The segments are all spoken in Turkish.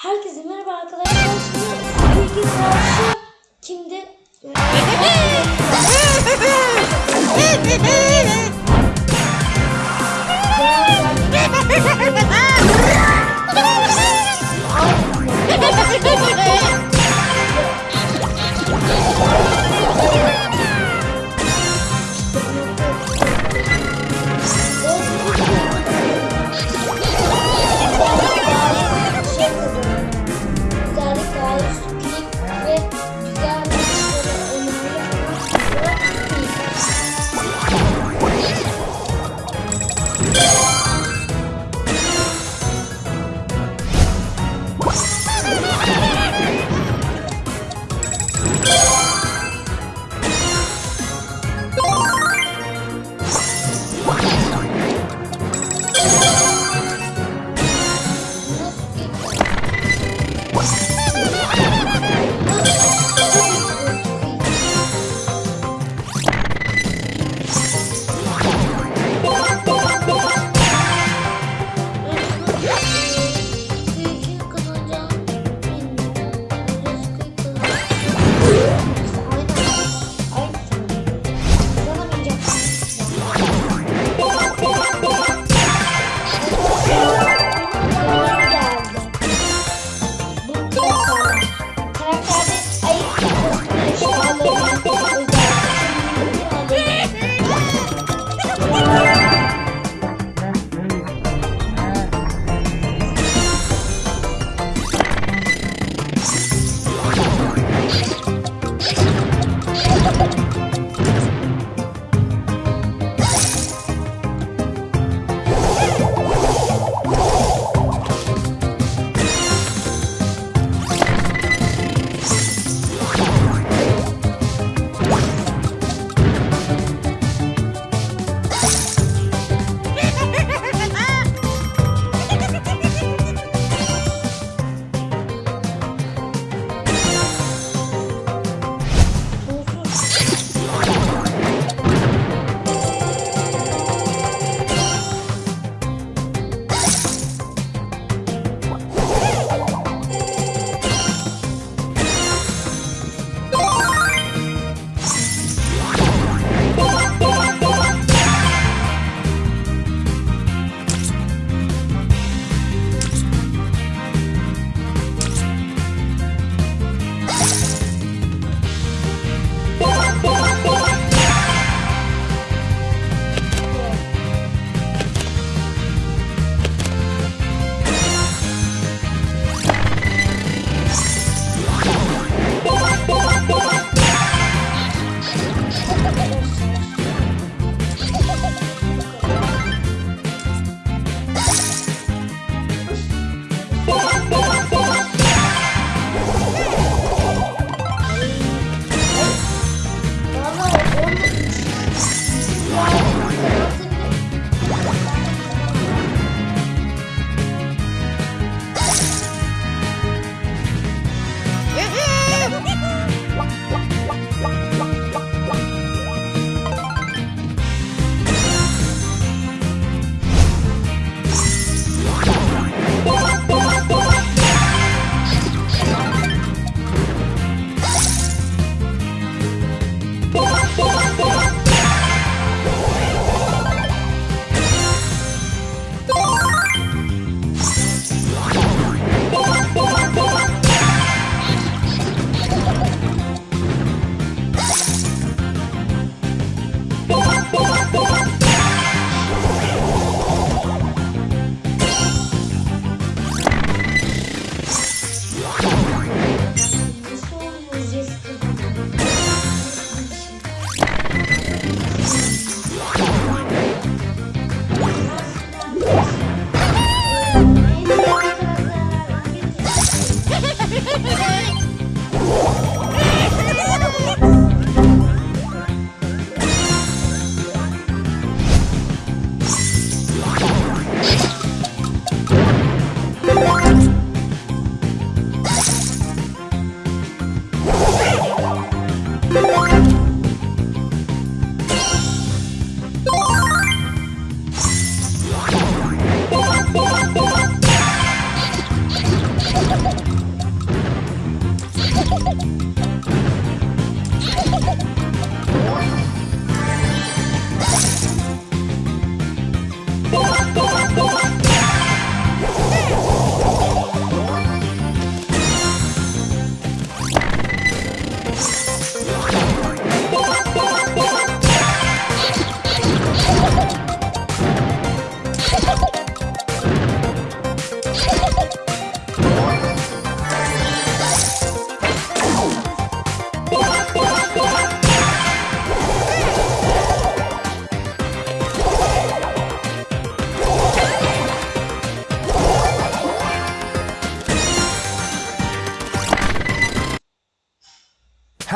Herkese merhaba arkadaşlar. Şimdi bilgi karşı kimdi?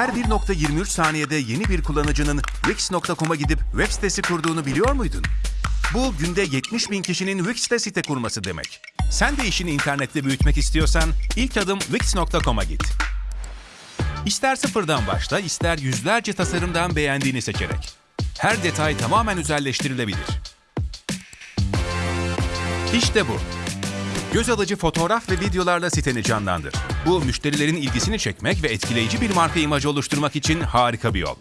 Her 1.23 saniyede yeni bir kullanıcının Wix.com'a gidip web sitesi kurduğunu biliyor muydun? Bu günde 70 bin kişinin Wix'te site kurması demek. Sen de işini internette büyütmek istiyorsan ilk adım Wix.com'a git. İster sıfırdan başla, ister yüzlerce tasarımdan beğendiğini seçerek. Her detay tamamen özelleştirilebilir. İşte bu. Göz alıcı fotoğraf ve videolarla siteni canlandır. Bu müşterilerin ilgisini çekmek ve etkileyici bir marka imajı oluşturmak için harika bir yol.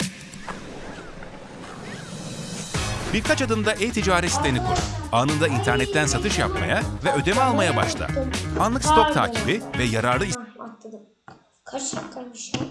Birkaç adımda e-ticaret siteni kur. Anında internetten satış yapmaya ve ödeme almaya başla. Anlık stok takibi ve yararlı atladım. Kaç dakikaymış ya?